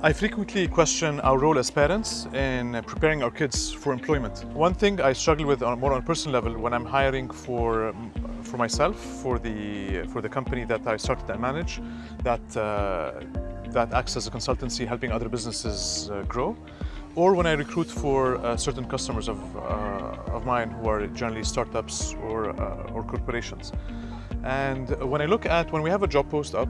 I frequently question our role as parents in preparing our kids for employment. One thing I struggle with on more on a personal level when I'm hiring for for myself for the for the company that I started and manage that uh, that acts as a consultancy helping other businesses uh, grow or when I recruit for uh, certain customers of, uh, of mine who are generally startups or, uh, or corporations. And when I look at, when we have a job post up,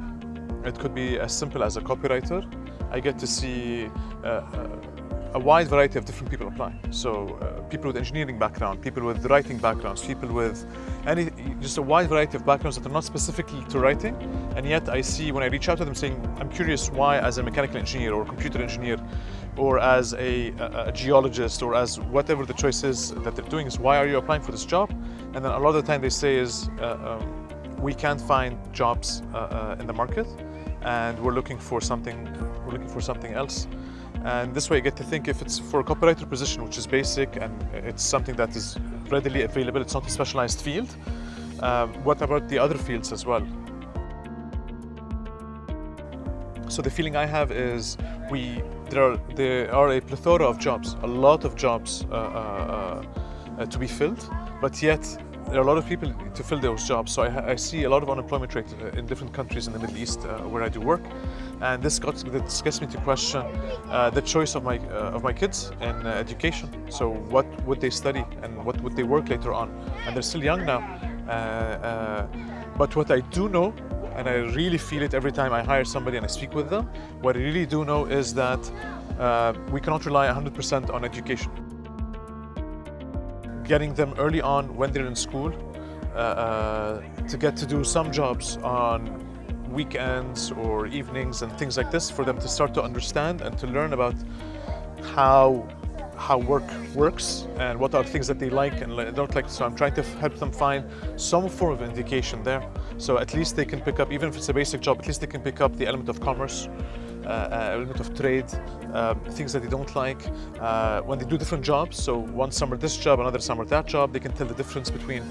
it could be as simple as a copywriter. I get to see uh, uh, a wide variety of different people apply. So uh, people with engineering background, people with writing backgrounds, people with any, just a wide variety of backgrounds that are not specifically to writing. And yet I see when I reach out to them saying, I'm curious why as a mechanical engineer or computer engineer or as a, a, a geologist or as whatever the choice is that they're doing is why are you applying for this job? And then a lot of the time they say is, uh, um, we can't find jobs uh, uh, in the market and we're looking for something we're looking for something else. And this way you get to think if it's for a copywriter position which is basic and it's something that is readily available it's not a specialized field um, what about the other fields as well? So the feeling I have is we there are there are a plethora of jobs a lot of jobs uh, uh, uh, to be filled but yet there are a lot of people to fill those jobs. So I, I see a lot of unemployment rate uh, in different countries in the Middle East uh, where I do work. And this, got, this gets me to question uh, the choice of my, uh, of my kids in uh, education. So what would they study and what would they work later on? And they're still young now. Uh, but what I do know and I really feel it every time I hire somebody and I speak with them. What I really do know is that we cannot rely 100% on education getting them early on when they're in school uh, uh, to get to do some jobs on weekends or evenings and things like this for them to start to understand and to learn about how how work works and what are things that they like and don't like. So I'm trying to help them find some form of indication there. So at least they can pick up, even if it's a basic job, at least they can pick up the element of commerce uh, element of trade, um, things that they don't like. Uh, when they do different jobs, so one summer this job, another summer that job, they can tell the difference between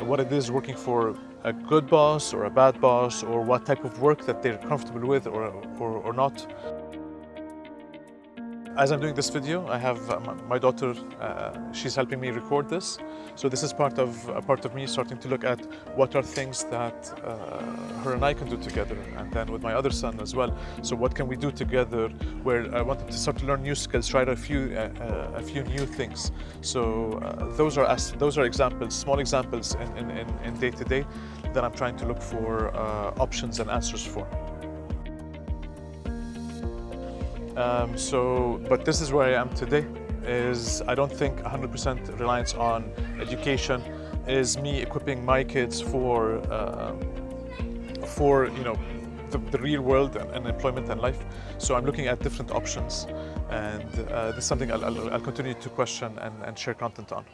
what it is working for a good boss or a bad boss or what type of work that they're comfortable with or, or, or not. As I'm doing this video, I have uh, my daughter, uh, she's helping me record this. So this is part of, a part of me starting to look at what are things that uh, her and I can do together, and then with my other son as well. So what can we do together where I wanted to start to learn new skills, try a few, uh, uh, a few new things. So uh, those, are, those are examples, small examples in, in, in, in day to day that I'm trying to look for options and answers for. Um, so, but this is where I am today, is I don't think 100% reliance on education is me equipping my kids for, uh, for you know, the, the real world and, and, employment and life. So I'm looking at different options and uh, this is something I'll, I'll, I'll continue to question and, and share content on.